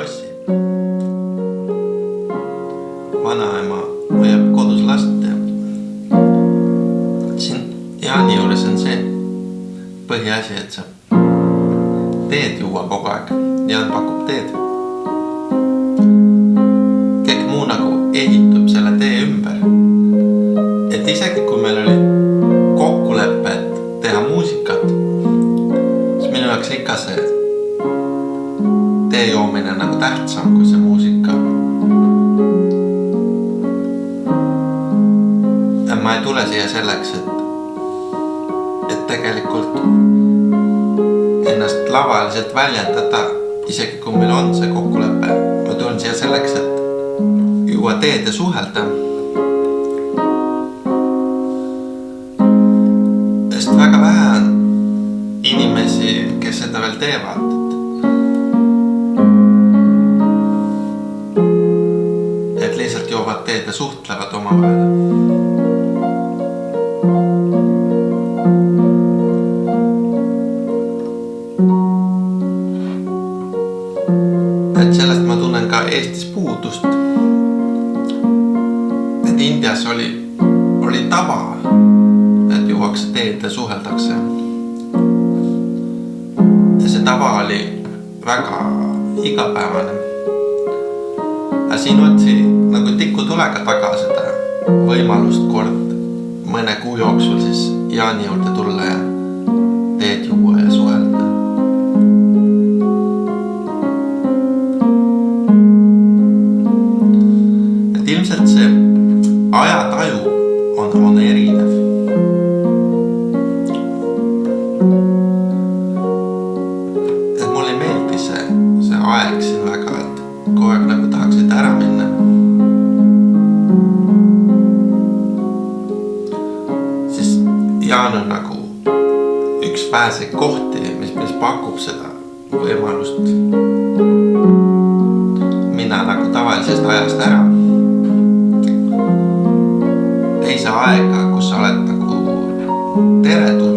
lossi. vanaema hoiab kodus last ja siin Jaani juures on see põhiasi, et sa teed juua kogu aeg. Jaan pakub teed. kõik muu nagu ehitub selle tee ümber. et isegi nagu tähtsam kui see muusika. ma ei tule siia selleks, et, et tegelikult ennast lavaliselt väljendada, isegi kui meil on see kokkulepe. ma tulen siia selleks, et juua teed ja suhelda. sest väga vähe on inimesi, kes seda veel teevad. Lihtsalt joovad teed ja suhtlevad omavahel. et sellest ma tunnen ka Eestis puudust. et Indias oli, oli tava, et juuakse teed ja suheldakse. ja see tava oli väga igapäevane. aga siin otsi nagu tikutulega taga seda võimalust kord mõne kuu jooksul siis Jaani juurde tulla ja teed juua ja suhelda. et ilmselt see ajataju on, on erinev. et mulle ei meeldi see, see aeg siin väga, et kogu aeg nagu tahaksid ära minna. Väheseid kohti, mis, mis pakub seda võimalust minna nagu tavalisest ajast ära. teise aega, kus sa oled nagu teretulnud.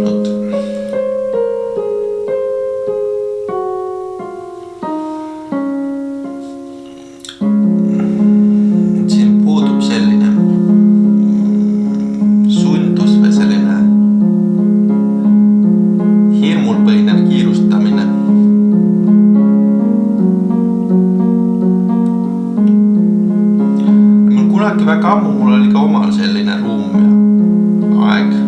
Kunagi väga ammu, mul oli ka omal selline ruum ja aeg.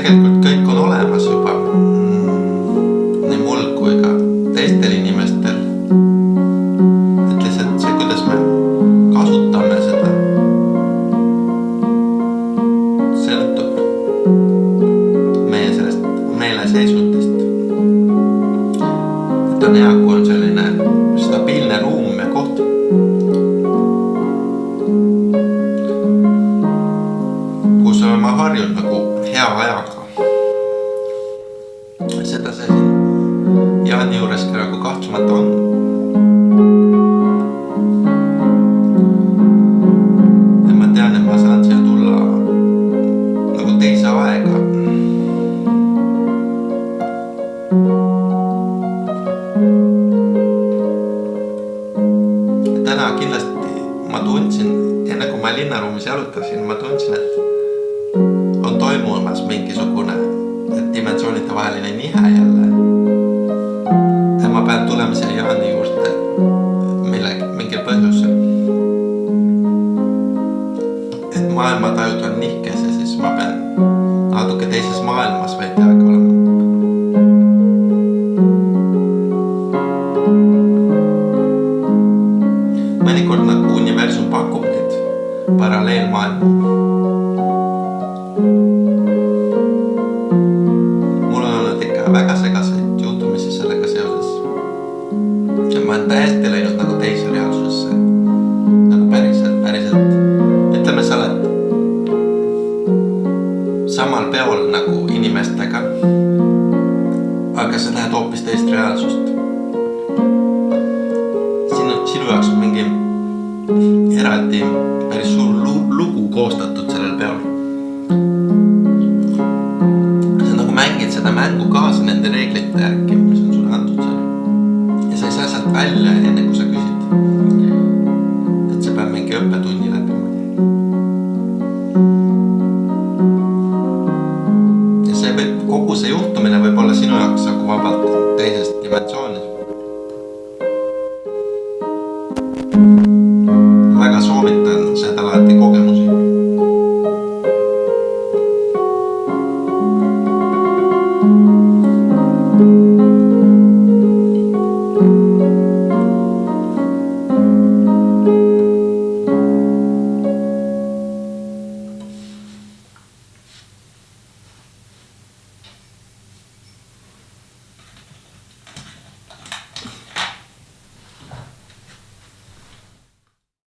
Tegelikult kõik on olemas juba nii mul kui ka teistel inimestel. et lihtsalt see, kuidas me kasutame seda, sõltub meie sellest meeleseisundist. et on hea, kui on linnaruumis jalutasin, ma tundsin, et on toimumas mingisugune dimensioonide vaheline nihe jälle. ja ma pean tulema siia Jaani juurde millegi, mingil põhjusel. et maailmatajud on nihkes ja siis ma pean natuke teises maailmas veidi aega teist reaalsust. sinu, sinu jaoks on mingi eraldi päris suur lugu koostatud sellel peol. sa nagu mängid seda mängu kaasa nende reeglite järgi, mis on sulle antud seal. ja sa ei saa sealt välja enne kui vabalt teisest dimensioonist.